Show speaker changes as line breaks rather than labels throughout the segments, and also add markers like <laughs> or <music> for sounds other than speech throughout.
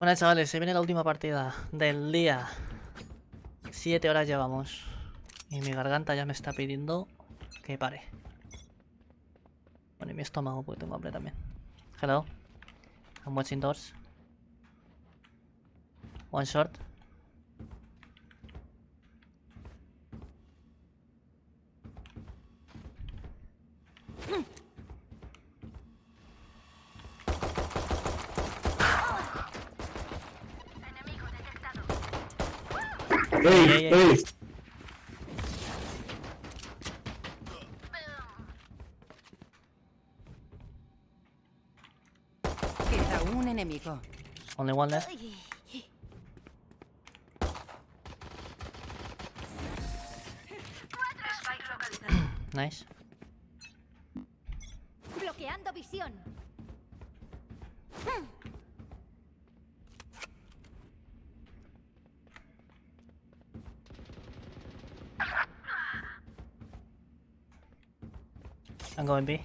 Bueno chavales, se viene la última partida del día. Siete horas llevamos. Y mi garganta ya me está pidiendo que pare. Bueno, y mi estómago, porque tengo hambre también. Hello. I'm watching doors. One short.
¡Ey!
ey.
Queda un enemigo.
Only one left. Nice.
Bloqueando visión.
I'm going B.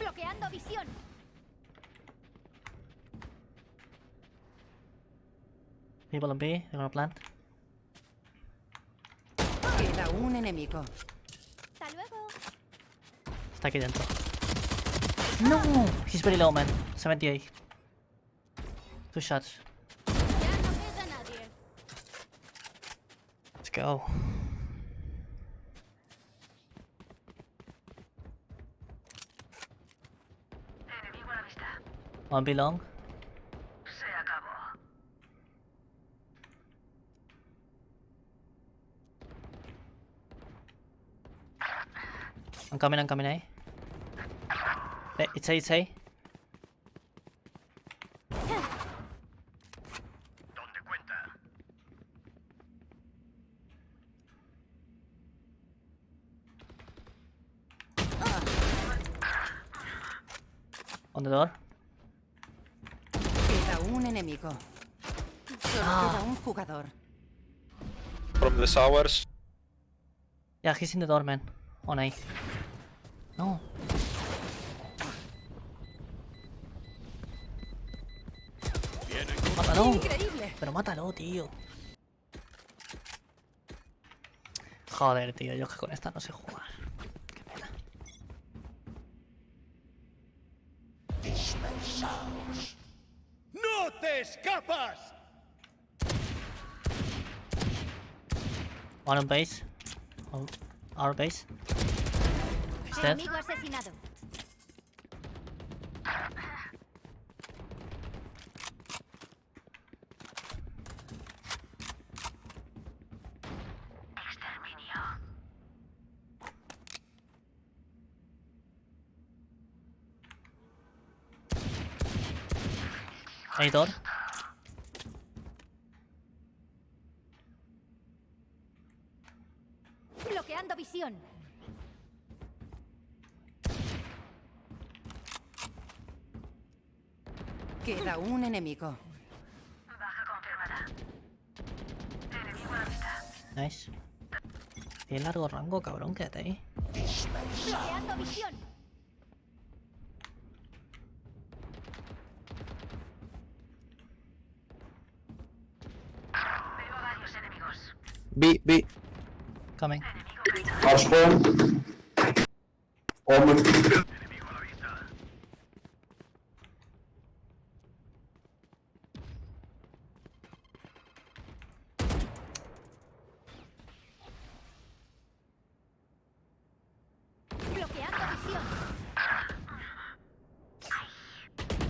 Bloqueando visión.
People on B, they're gonna plant.
Queda un enemigo.
Está aquí dentro. No! He's very low, man. 78. Two shots. Let's go. One B long. I'm coming, I'm coming, eh? It's A, it's A. On the door.
Queda un enemigo. Solo queda un jugador.
From the towers.
Yeah, he's in the door, man. On A. No. Mátalo.
Increíble.
Pero mátalo, tío. Joder, tío, yo que con esta no sé jugar. Qué pena.
¡No te escapas!
One on base. On our base. He's dead.
Enemigo asesinado. Bloqueando visión.
Queda un enemigo.
Nice. Tiene largo rango, cabrón, quédate ahí.
Bloqueando visión.
B, B.
Coming.
Spawn. Omen.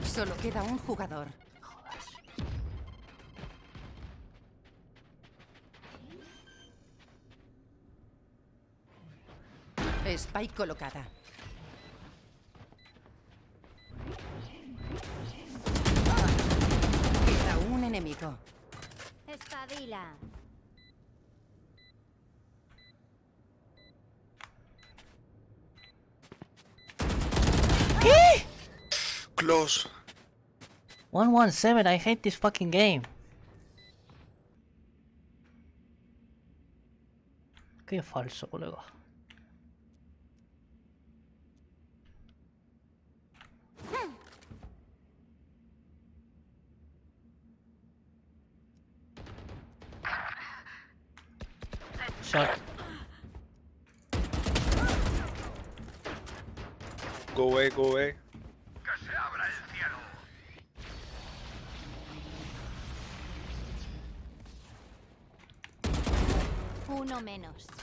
Solo queda un jugador. Spike colocada. Queda un enemigo.
Espabila.
Close.
117, I hate this fucking game. Qué falso, colega. Shot.
Go away, go away.
Uno menos.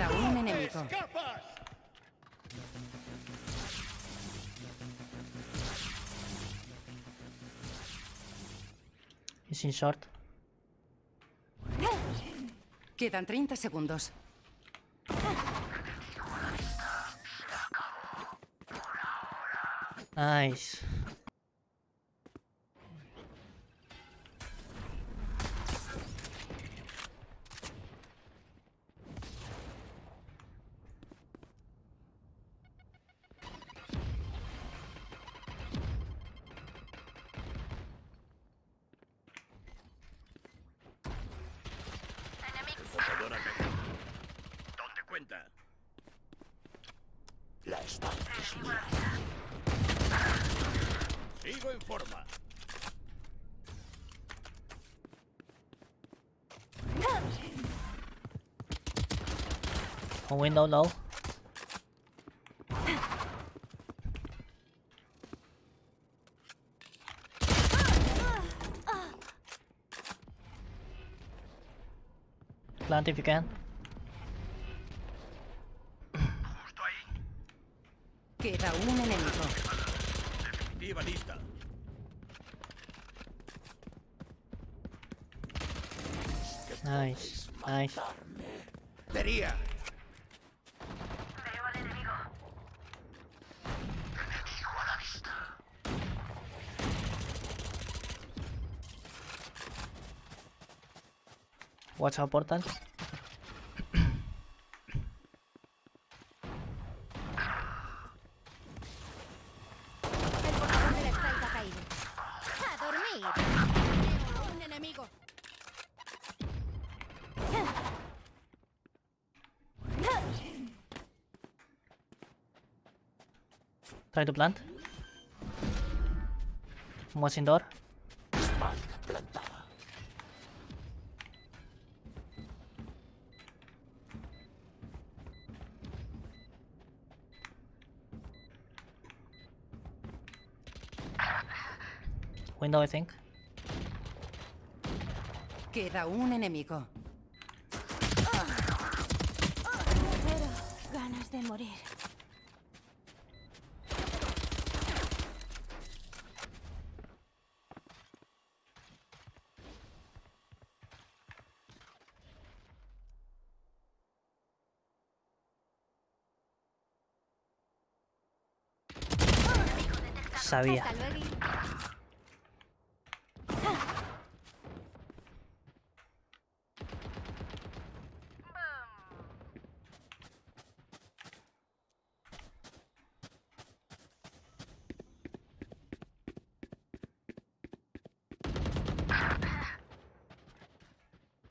Queda un enemigo.
He's in short.
Quedan 30 segundos.
Nice.
En forma.
On window low. Plant if you can. Nice, nice.
Tería.
Watch out portal.
El portador de la Strike ha caído. ¡A dormir! Un enemigo.
Try to plant. What's indoor? Window, I think.
Queda un enemigo.
Pero ganas de morir.
Sabía.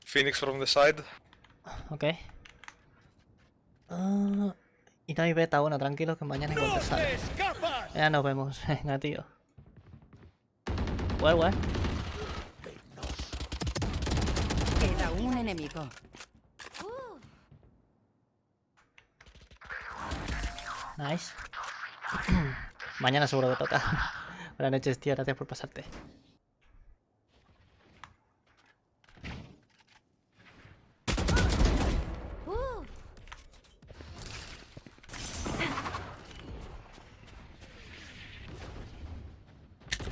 Phoenix from the side.
Ok. Ah, y no hay beta, bueno, tranquilo que mañana igual te sale. Ya nos vemos, <laughs> venga, tío. Well, well.
Queda un enemigo.
Nice. <clears throat> mañana seguro que toca. <laughs> Buenas noches, tío, gracias por pasarte.
uh.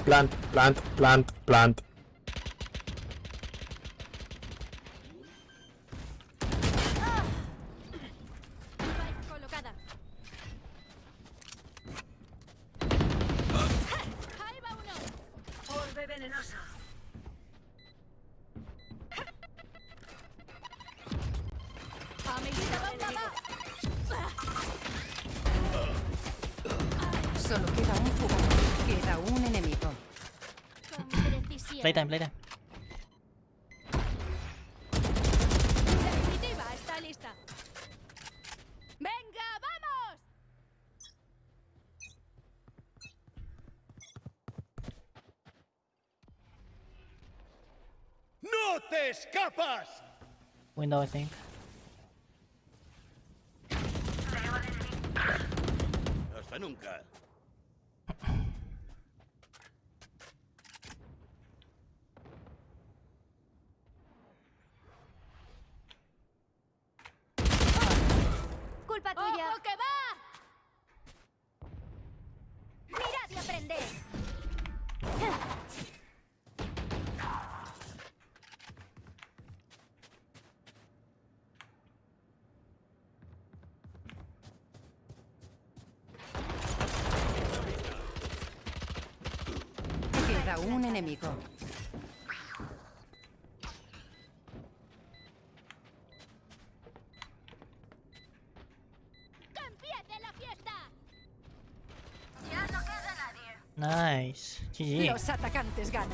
Plant, plant, plant, plant.
Solo queda un jugador. Queda un enemigo.
Playtime, playtime.
La definitiva está lista. ¡Venga, vamos!
¡No te escapas!
Window, I think.
Hasta nunca.
Queda un enemigo.
Nice. GG.
Los atacantes ganan.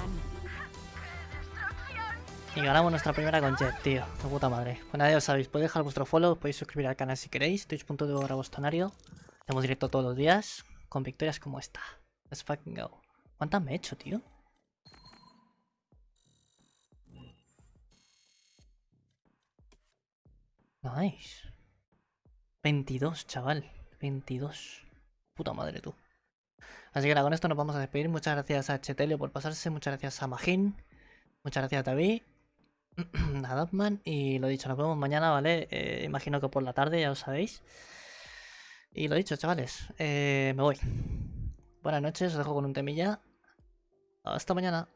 Y ganamos nuestra primera con Jet, tío. De puta madre. Bueno, ya os sabéis. Podéis dejar vuestro follow, podéis suscribir al canal si queréis. Twitch.tv barra bostonario. Hacemos directo todos los días. Con victorias como esta. Let's fucking go. ¿Cuántas me he hecho, tío? Nice. 22, chaval. 22. Puta madre, tú. Así que nada, con esto nos vamos a despedir. Muchas gracias a Chetelio por pasarse. Muchas gracias a Magin. Muchas gracias a David. <clears throat> a Dotman. Y lo dicho, nos vemos mañana, ¿vale? Eh, imagino que por la tarde, ya lo sabéis. Y lo dicho, chavales. eh, me voy. Buenas noches, os dejo con un temilla. Hasta mañana.